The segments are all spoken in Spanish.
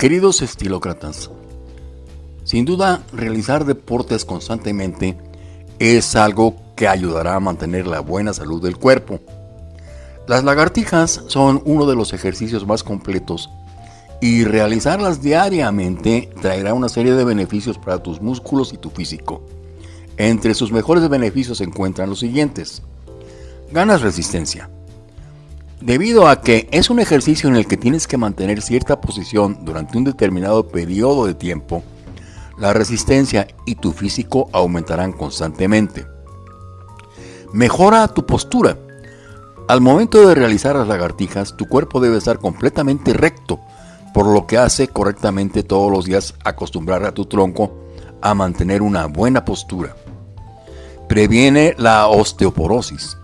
Queridos estilócratas, sin duda realizar deportes constantemente es algo que ayudará a mantener la buena salud del cuerpo. Las lagartijas son uno de los ejercicios más completos y realizarlas diariamente traerá una serie de beneficios para tus músculos y tu físico. Entre sus mejores beneficios se encuentran los siguientes. Ganas resistencia. Debido a que es un ejercicio en el que tienes que mantener cierta posición durante un determinado periodo de tiempo, la resistencia y tu físico aumentarán constantemente. Mejora tu postura. Al momento de realizar las lagartijas, tu cuerpo debe estar completamente recto, por lo que hace correctamente todos los días acostumbrar a tu tronco a mantener una buena postura. Previene la osteoporosis.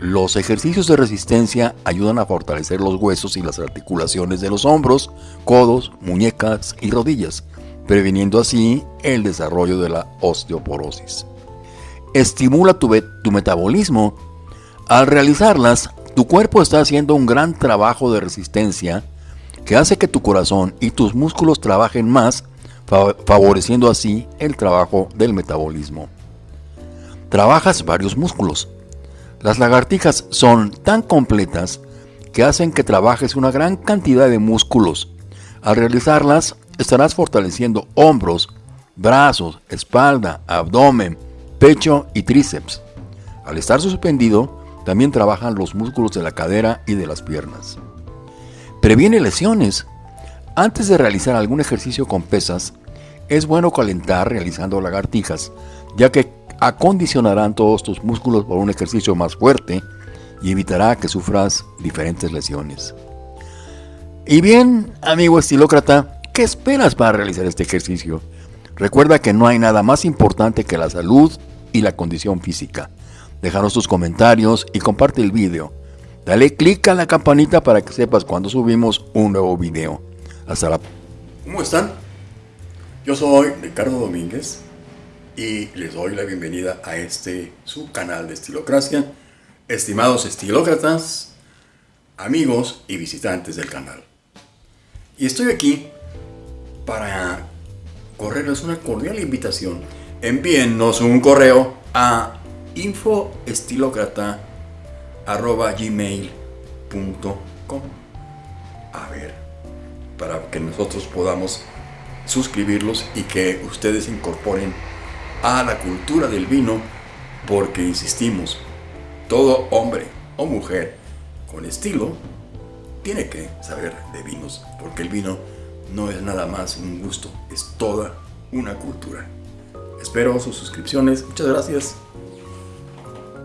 Los ejercicios de resistencia ayudan a fortalecer los huesos y las articulaciones de los hombros, codos, muñecas y rodillas, previniendo así el desarrollo de la osteoporosis. Estimula tu, metabolismo. Al realizarlas, tu cuerpo está haciendo un gran trabajo de resistencia que hace que tu corazón y tus músculos trabajen más, favoreciendo así el trabajo del metabolismo. Trabajas varios músculos las lagartijas son tan completas que hacen que trabajes una gran cantidad de músculos. Al realizarlas, estarás fortaleciendo hombros, brazos, espalda, abdomen, pecho y tríceps. Al estar suspendido, también trabajan los músculos de la cadera y de las piernas. Previene lesiones. Antes de realizar algún ejercicio con pesas, es bueno calentar realizando lagartijas, ya que acondicionarán todos tus músculos por un ejercicio más fuerte y evitará que sufras diferentes lesiones. Y bien, amigo estilócrata, ¿qué esperas para realizar este ejercicio? Recuerda que no hay nada más importante que la salud y la condición física. Déjanos tus comentarios y comparte el video. Dale click a la campanita para que sepas cuando subimos un nuevo video. Hasta la... ¿Cómo están? Yo soy Ricardo Domínguez y les doy la bienvenida a este su canal de Estilocracia. Estimados estilócratas, amigos y visitantes del canal. Y estoy aquí para correrles una cordial invitación. Envíennos un correo a infoestilocrata.gmail.com A ver, para que nosotros podamos suscribirlos y que ustedes incorporen a la cultura del vino porque insistimos, todo hombre o mujer con estilo tiene que saber de vinos porque el vino no es nada más un gusto, es toda una cultura. Espero sus suscripciones, muchas gracias.